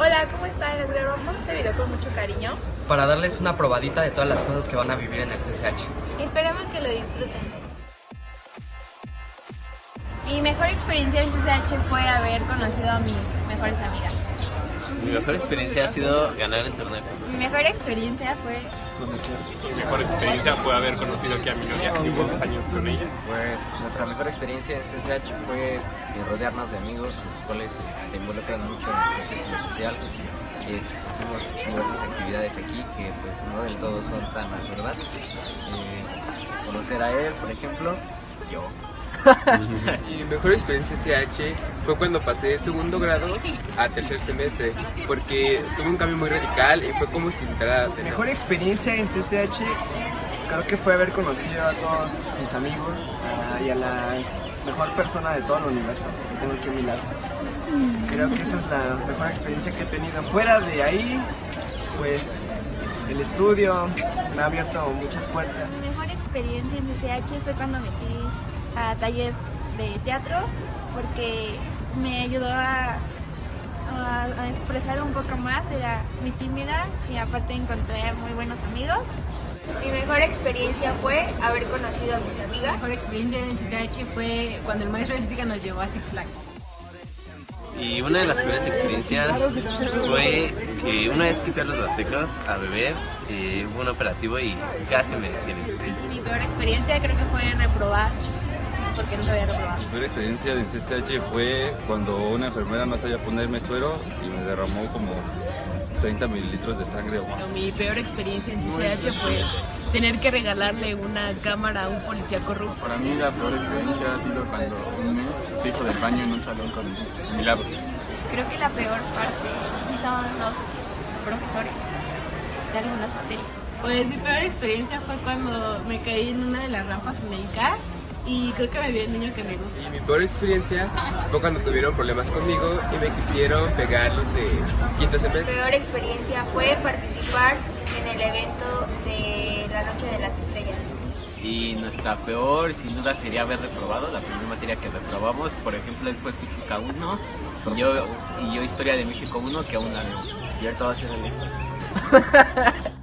Hola, ¿cómo están? Les grabamos este video con mucho cariño. Para darles una probadita de todas las cosas que van a vivir en el CCH. Esperamos que lo disfruten. Mi mejor experiencia en CCH fue haber conocido a mis mejores amigas. Mi mejor experiencia ha sido ganar el torneo. Mi mejor experiencia fue Mi mejor experiencia fue haber conocido aquí a mi novia, llevo dos años con ella. Pues nuestra mejor experiencia en CCH fue eh, rodearnos de amigos, los cuales se involucran mucho en nuestro círculo social. Eh, hacemos diversas actividades aquí que pues no del todo son sanas, ¿verdad? Eh, conocer a él, por ejemplo, yo. Mi mejor experiencia en CH fue cuando pasé de segundo grado a tercer semestre, porque tuve un cambio muy radical y fue como si entrara de Mejor experiencia en CCH creo que fue haber conocido a todos mis amigos ah, y a la mejor persona de todo el universo que tengo aquí a mi lado. Creo que esa es la mejor experiencia que he tenido. Fuera de ahí, pues el estudio me ha abierto muchas puertas. Mi mejor experiencia en CCH fue cuando metí a taller de teatro porque me ayudó a, a- a expresar un poco más, era muy tímida y aparte encontré muy buenos amigos. Mi mejor experiencia fue haber conocido a mis amigas. mejor experiencia en CCH fue cuando el maestro de física nos llevó a Six Flags. Y una de las peores experiencias fue que una vez fui a los Aztecas a beber, eh, hubo un operativo y casi me detienen. Mi peor experiencia creo que fue reprobar, porque no sabía reprobar. Mi peor experiencia en CCH fue cuando una enfermera no sabía ponerme suero y me derramó como 30 mililitros de sangre o más. Pero mi peor experiencia en CCH fue tener que regalarle una cámara a un policía corrupto. Para mí la peor experiencia ha sido cuando un niño se hizo del baño en un salón con milagros. Creo que la peor parte sí son los profesores de algunas materias. Pues mi peor experiencia fue cuando me caí en una de las rampas en el CAR y creo que me vio el niño que me gusta. Y mi peor experiencia fue cuando tuvieron problemas conmigo y me quisieron pegar los de quinto Mi semestre. peor experiencia fue participar en el evento de y nuestra peor sin duda sería haber reprobado la primera materia que reprobamos, por ejemplo él fue física 1 y yo, y yo historia de México 1 que aún la no. Y ahorita va a ser el examen.